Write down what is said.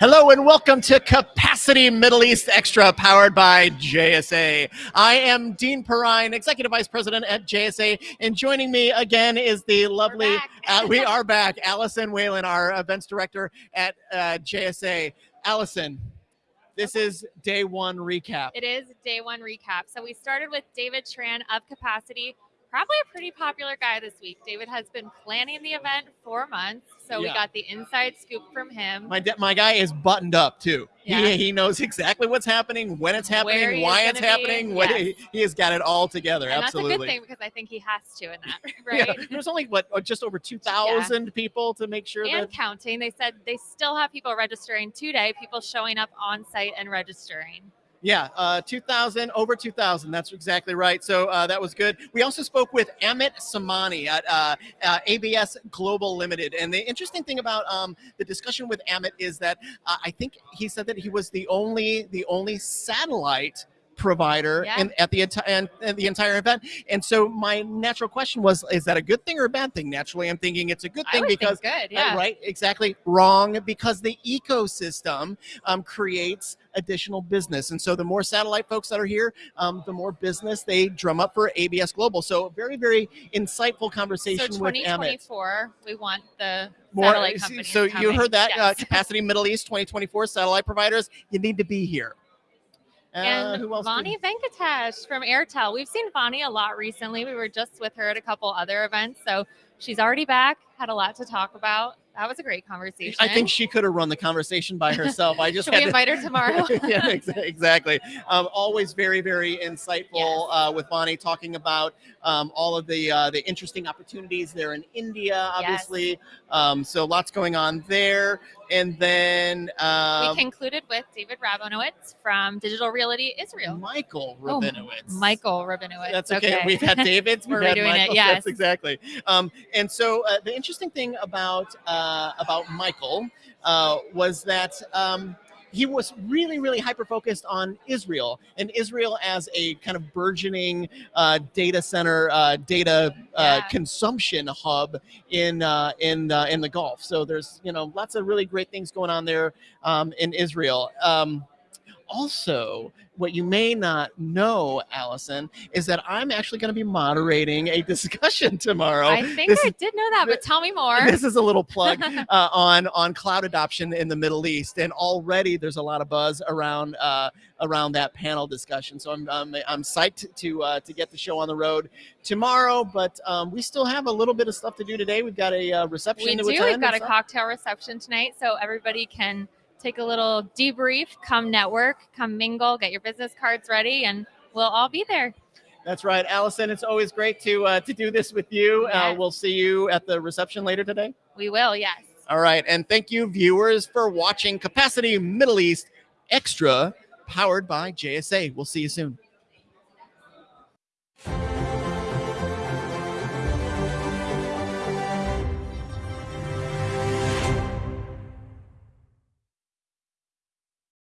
Hello and welcome to Capacity Middle East Extra, powered by JSA. I am Dean Perrine, Executive Vice President at JSA, and joining me again is the lovely, uh, we are back, Allison Whalen, our Events Director at uh, JSA. Allison, this is day one recap. It is day one recap. So we started with David Tran of Capacity, probably a pretty popular guy this week. David has been planning the event for months, so Yeah. we got the inside scoop from him. My, de- my guy is buttoned up too. Yeah. He, he knows exactly what's happening, when it's happening, why it's happening. What Yes. he, he has got it all together. and Absolutely. that's a good thing because I think he has to in that, Yeah, right? there's only what uh, just over two thousand people to make sure And that counting. They said they still have people registering today, people showing up on site and registering. Yeah, uh, two thousand over two thousand. That's exactly right. So uh, that was good. We also spoke with Amit Samani at uh, uh, ABS Global Limited, and the interesting thing about um, the discussion with Amit is that uh, I think he said that he was the only the only satellite provider Yeah. in, at the and, and the entire event. And so my natural question was, is that a good thing or a bad thing? Naturally, I'm thinking it's a good thing because good, Uh, right, exactly. Wrong, because the ecosystem um, creates additional business. And so the more satellite folks that are here, um, the more business they drum up for ABS Global. So very, very insightful So conversation with Amit. 2024, we want the More, satellite so- companies so you heard that, uh, Capacity Middle East 2024 satellite providers, you need to be here. Uh, and who else? did- Venkatesh from Airtel. We've seen Vani a lot recently. We were just with her at a couple other events, so she's already back. Had a lot to talk about. That was a great conversation. I think she could have run the conversation by herself. I just Should had we to- invite her tomorrow? yeah, ex- exactly. Um, always very, very insightful uh, with Vani talking about um, all of the uh, the interesting opportunities there in India, obviously. Um, so lots going on there. And then um, we concluded with David Rabinowitz from Digital Realty Israel. Michael Oh, Rabinowitz. Michael Rabinowitz. That's okay. We've had David's. We're had redoing it, yes. That's exactly. Um, and so uh, the interesting thing about uh, about Michael uh, was that um, he was really, really hyper focused on Israel and Israel as a kind of burgeoning uh, data center, uh, data uh, Yeah. consumption hub in uh, in uh, in the Gulf. So there's you know lots of really great things going on there um, in Israel. Um, also, what you may not know, Allison, is that I'm actually going to be moderating a discussion tomorrow. I think this I is- did know that, but tell me more. This is a little plug uh, on on cloud adoption in the Middle East, and already there's a lot of buzz around uh, around that panel discussion. So I'm I'm, I'm psyched to uh, to get the show on the road tomorrow. But um, we still have a little bit of stuff to do today. We've got a uh, reception we do. We've got a stuff. cocktail reception tonight, so everybody can take a little debrief, come network, come mingle, get your business cards ready, and we'll all be there. That's right, Allison. It's always great to uh, to do this with you. Uh, we'll see you at the reception later today. We will, yes. All right, and thank you, viewers, for watching Capacity Middle East Extra, powered by JSA. We'll see you soon.